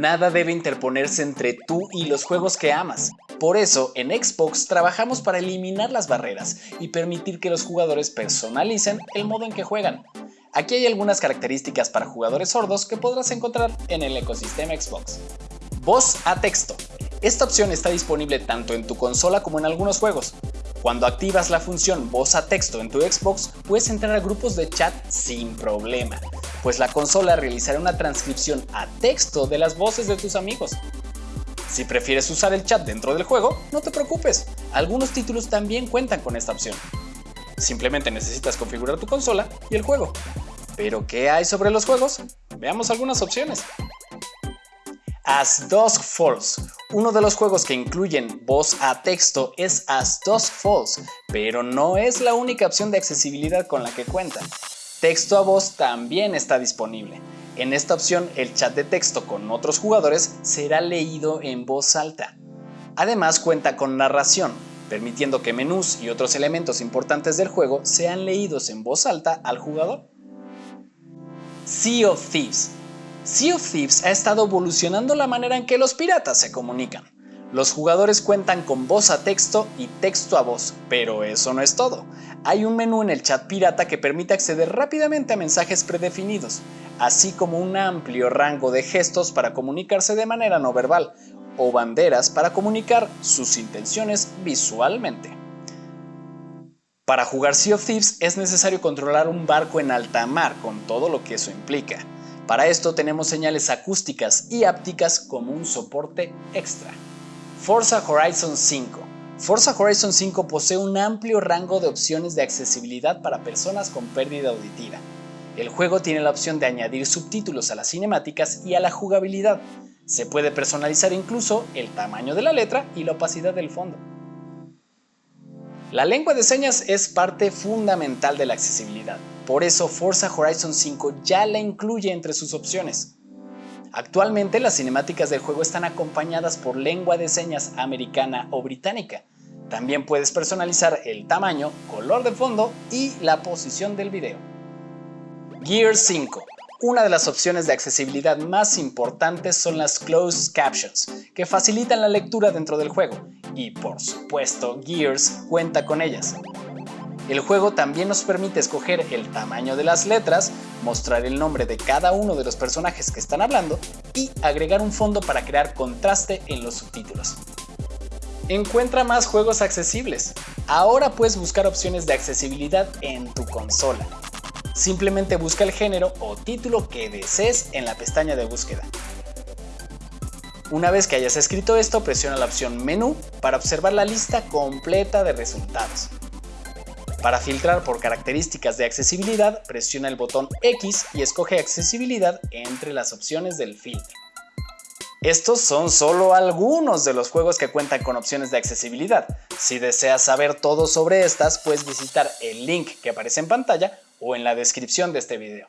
Nada debe interponerse entre tú y los juegos que amas. Por eso, en Xbox trabajamos para eliminar las barreras y permitir que los jugadores personalicen el modo en que juegan. Aquí hay algunas características para jugadores sordos que podrás encontrar en el ecosistema Xbox. Voz a texto. Esta opción está disponible tanto en tu consola como en algunos juegos. Cuando activas la función voz a texto en tu Xbox, puedes entrar a grupos de chat sin problema, pues la consola realizará una transcripción a texto de las voces de tus amigos. Si prefieres usar el chat dentro del juego, no te preocupes, algunos títulos también cuentan con esta opción. Simplemente necesitas configurar tu consola y el juego. ¿Pero qué hay sobre los juegos? Veamos algunas opciones. As Dusk Falls. Uno de los juegos que incluyen voz a texto es As Dusk Falls, pero no es la única opción de accesibilidad con la que cuenta. Texto a voz también está disponible. En esta opción, el chat de texto con otros jugadores será leído en voz alta. Además cuenta con narración, permitiendo que menús y otros elementos importantes del juego sean leídos en voz alta al jugador. Sea of Thieves Sea of Thieves ha estado evolucionando la manera en que los piratas se comunican. Los jugadores cuentan con voz a texto y texto a voz, pero eso no es todo. Hay un menú en el chat pirata que permite acceder rápidamente a mensajes predefinidos, así como un amplio rango de gestos para comunicarse de manera no verbal, o banderas para comunicar sus intenciones visualmente. Para jugar Sea of Thieves es necesario controlar un barco en alta mar con todo lo que eso implica. Para esto tenemos señales acústicas y ápticas como un soporte extra. Forza Horizon 5 Forza Horizon 5 posee un amplio rango de opciones de accesibilidad para personas con pérdida auditiva. El juego tiene la opción de añadir subtítulos a las cinemáticas y a la jugabilidad. Se puede personalizar incluso el tamaño de la letra y la opacidad del fondo. La lengua de señas es parte fundamental de la accesibilidad, por eso Forza Horizon 5 ya la incluye entre sus opciones. Actualmente las cinemáticas del juego están acompañadas por lengua de señas americana o británica. También puedes personalizar el tamaño, color de fondo y la posición del video. Gear 5 una de las opciones de accesibilidad más importantes son las Closed Captions, que facilitan la lectura dentro del juego, y por supuesto Gears cuenta con ellas. El juego también nos permite escoger el tamaño de las letras, mostrar el nombre de cada uno de los personajes que están hablando y agregar un fondo para crear contraste en los subtítulos. Encuentra más juegos accesibles. Ahora puedes buscar opciones de accesibilidad en tu consola. Simplemente busca el género o título que desees en la pestaña de búsqueda. Una vez que hayas escrito esto, presiona la opción Menú para observar la lista completa de resultados. Para filtrar por características de accesibilidad, presiona el botón X y escoge accesibilidad entre las opciones del filtro. Estos son solo algunos de los juegos que cuentan con opciones de accesibilidad. Si deseas saber todo sobre estas, puedes visitar el link que aparece en pantalla o en la descripción de este video.